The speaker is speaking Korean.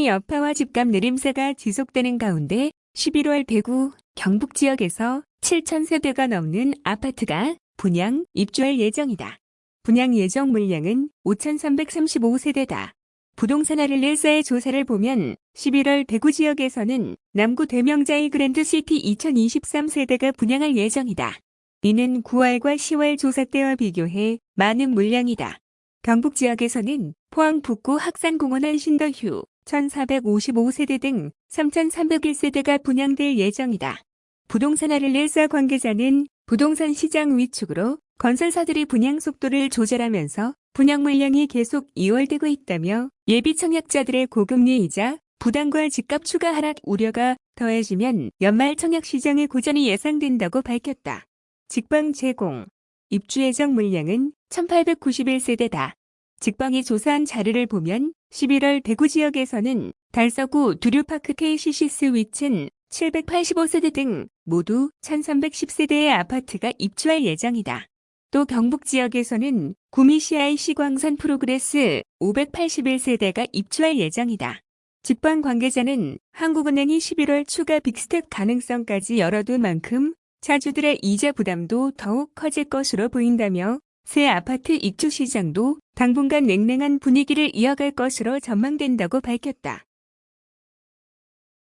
금리 여파와 집값 내림세가 지속되는 가운데 11월 대구, 경북 지역에서 7,000세대가 넘는 아파트가 분양, 입주할 예정이다. 분양 예정 물량은 5,335세대다. 부동산 아를릴사의 조사를 보면 11월 대구 지역에서는 남구 대명자이 그랜드시티 2023 세대가 분양할 예정이다. 이는 9월과 10월 조사 때와 비교해 많은 물량이다. 경북 지역에서는 포항 북구 학산공원 한신더휴 1455세대 등 3301세대가 분양될 예정이다. 부동산 아를릴사 관계자는 부동산 시장 위축으로 건설사들이 분양 속도를 조절하면서 분양 물량이 계속 이월되고 있다며 예비 청약자들의 고금리 이자 부담과 집값 추가 하락 우려가 더해지면 연말 청약 시장의 고전이 예상된다고 밝혔다. 직방 제공 입주 예정 물량은 1891세대다. 직방이 조사한 자료를 보면 11월 대구 지역에서는 달서구 두류파크 KCC 스위첸 785세대 등 모두 1310세대의 아파트가 입주할 예정이다. 또 경북 지역에서는 구미시아이 시광산 프로그레스 581세대가 입주할 예정이다. 직방 관계자는 한국은행이 11월 추가 big step 가능성까지 열어둔 만큼 차주들의 이자 부담도 더욱 커질 것으로 보인다며 새 아파트 입주 시장도 당분간 냉랭한 분위기를 이어갈 것으로 전망된다고 밝혔다.